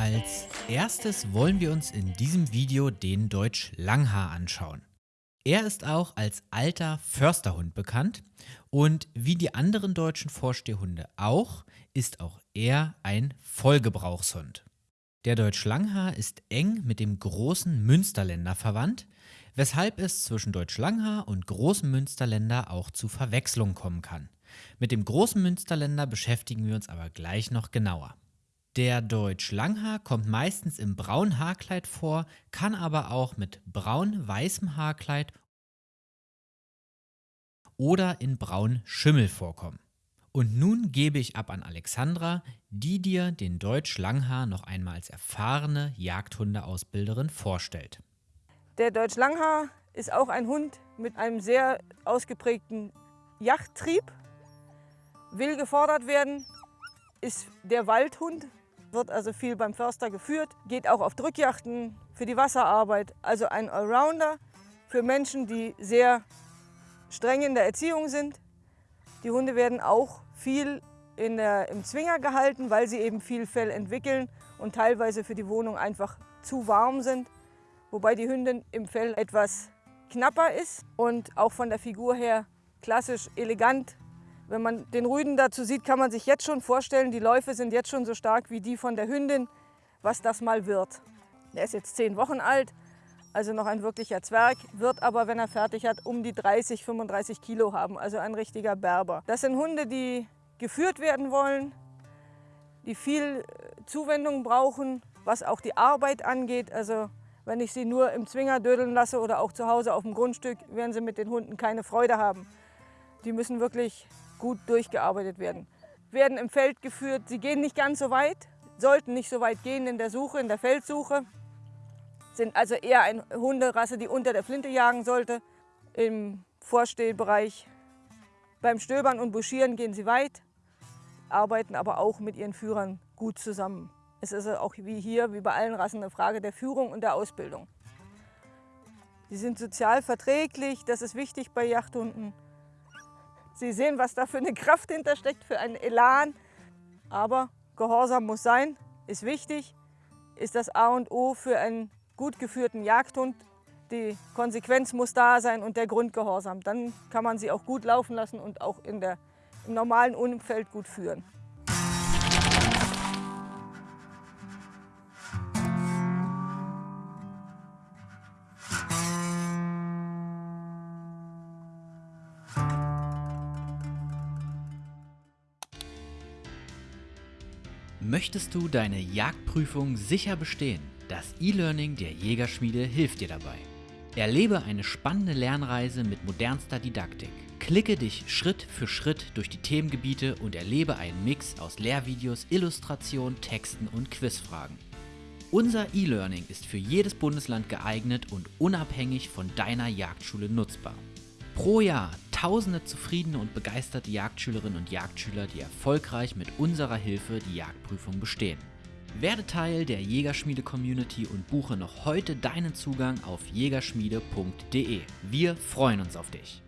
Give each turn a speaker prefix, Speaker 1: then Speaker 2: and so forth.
Speaker 1: Als erstes wollen wir uns in diesem Video den Deutsch Langhaar anschauen. Er ist auch als alter Försterhund bekannt und wie die anderen deutschen Vorstehhunde auch, ist auch er ein Vollgebrauchshund. Der Deutsch Langhaar ist eng mit dem großen Münsterländer verwandt, weshalb es zwischen Deutsch Langhaar und großem Münsterländer auch zu Verwechslungen kommen kann. Mit dem großen Münsterländer beschäftigen wir uns aber gleich noch genauer. Der Deutsch Langhaar kommt meistens im braunen Haarkleid vor, kann aber auch mit braun-weißem Haarkleid oder in braun Schimmel vorkommen. Und nun gebe ich ab an Alexandra, die dir den Deutsch Langhaar noch einmal als erfahrene Jagdhundeausbilderin vorstellt.
Speaker 2: Der Deutsch Langhaar ist auch ein Hund mit einem sehr ausgeprägten Jagdtrieb, will gefordert werden, ist der Waldhund, wird also viel beim Förster geführt, geht auch auf Drückjachten für die Wasserarbeit. Also ein Allrounder für Menschen, die sehr streng in der Erziehung sind. Die Hunde werden auch viel der, im Zwinger gehalten, weil sie eben viel Fell entwickeln und teilweise für die Wohnung einfach zu warm sind. Wobei die Hündin im Fell etwas knapper ist und auch von der Figur her klassisch elegant wenn man den Rüden dazu sieht, kann man sich jetzt schon vorstellen, die Läufe sind jetzt schon so stark wie die von der Hündin, was das mal wird. Er ist jetzt zehn Wochen alt, also noch ein wirklicher Zwerg, wird aber, wenn er fertig hat, um die 30, 35 Kilo haben, also ein richtiger Berber. Das sind Hunde, die geführt werden wollen, die viel äh, Zuwendung brauchen, was auch die Arbeit angeht. Also wenn ich sie nur im Zwinger dödeln lasse oder auch zu Hause auf dem Grundstück, werden sie mit den Hunden keine Freude haben. Die müssen wirklich gut durchgearbeitet werden. Werden im Feld geführt, sie gehen nicht ganz so weit, sollten nicht so weit gehen in der Suche, in der Feldsuche. Sind also eher eine Hunderasse, die unter der Flinte jagen sollte. Im Vorstehbereich beim Stöbern und Buschieren gehen sie weit, arbeiten aber auch mit ihren Führern gut zusammen. Es ist auch wie hier, wie bei allen Rassen, eine Frage der Führung und der Ausbildung. Sie sind sozial verträglich, das ist wichtig bei Yachthunden. Sie sehen, was da für eine Kraft hintersteckt, für einen Elan. Aber Gehorsam muss sein, ist wichtig, ist das A und O für einen gut geführten Jagdhund. Die Konsequenz muss da sein und der Grundgehorsam. Dann kann man sie auch gut laufen lassen und auch in der, im normalen Umfeld gut führen.
Speaker 1: Möchtest du deine Jagdprüfung sicher bestehen? Das E-Learning der Jägerschmiede hilft dir dabei. Erlebe eine spannende Lernreise mit modernster Didaktik. Klicke dich Schritt für Schritt durch die Themengebiete und erlebe einen Mix aus Lehrvideos, Illustrationen, Texten und Quizfragen. Unser E-Learning ist für jedes Bundesland geeignet und unabhängig von deiner Jagdschule nutzbar. Pro Jahr tausende zufriedene und begeisterte Jagdschülerinnen und Jagdschüler, die erfolgreich mit unserer Hilfe die Jagdprüfung bestehen. Werde Teil der Jägerschmiede-Community und buche noch heute deinen Zugang auf jägerschmiede.de. Wir freuen uns auf dich.